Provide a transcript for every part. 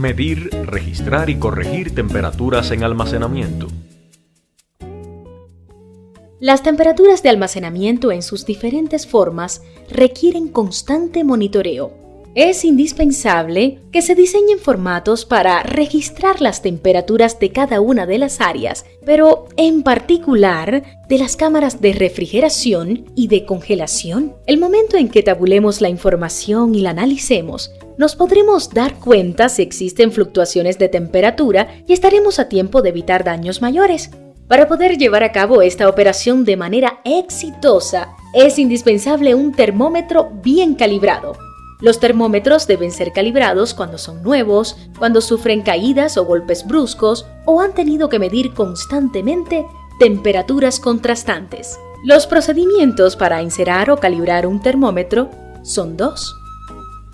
medir, registrar y corregir temperaturas en almacenamiento. Las temperaturas de almacenamiento en sus diferentes formas requieren constante monitoreo. Es indispensable que se diseñen formatos para registrar las temperaturas de cada una de las áreas, pero en particular de las cámaras de refrigeración y de congelación. El momento en que tabulemos la información y la analicemos, nos podremos dar cuenta si existen fluctuaciones de temperatura y estaremos a tiempo de evitar daños mayores. Para poder llevar a cabo esta operación de manera exitosa, es indispensable un termómetro bien calibrado. Los termómetros deben ser calibrados cuando son nuevos, cuando sufren caídas o golpes bruscos o han tenido que medir constantemente temperaturas contrastantes. Los procedimientos para encerar o calibrar un termómetro son dos.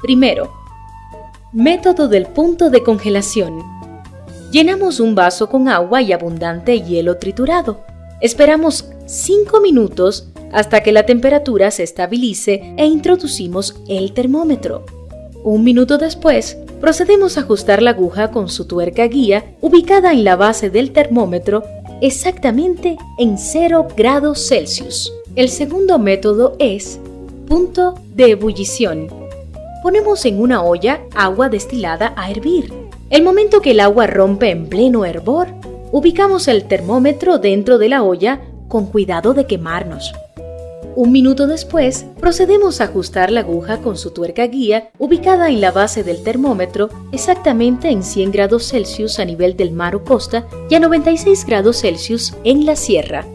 Primero, método del punto de congelación. Llenamos un vaso con agua y abundante hielo triturado. Esperamos 5 minutos hasta que la temperatura se estabilice e introducimos el termómetro. Un minuto después, procedemos a ajustar la aguja con su tuerca guía ubicada en la base del termómetro exactamente en 0 grados Celsius. El segundo método es punto de ebullición. Ponemos en una olla agua destilada a hervir. El momento que el agua rompe en pleno hervor, ubicamos el termómetro dentro de la olla con cuidado de quemarnos. Un minuto después, procedemos a ajustar la aguja con su tuerca guía ubicada en la base del termómetro exactamente en 100 grados Celsius a nivel del mar o costa y a 96 grados Celsius en la sierra.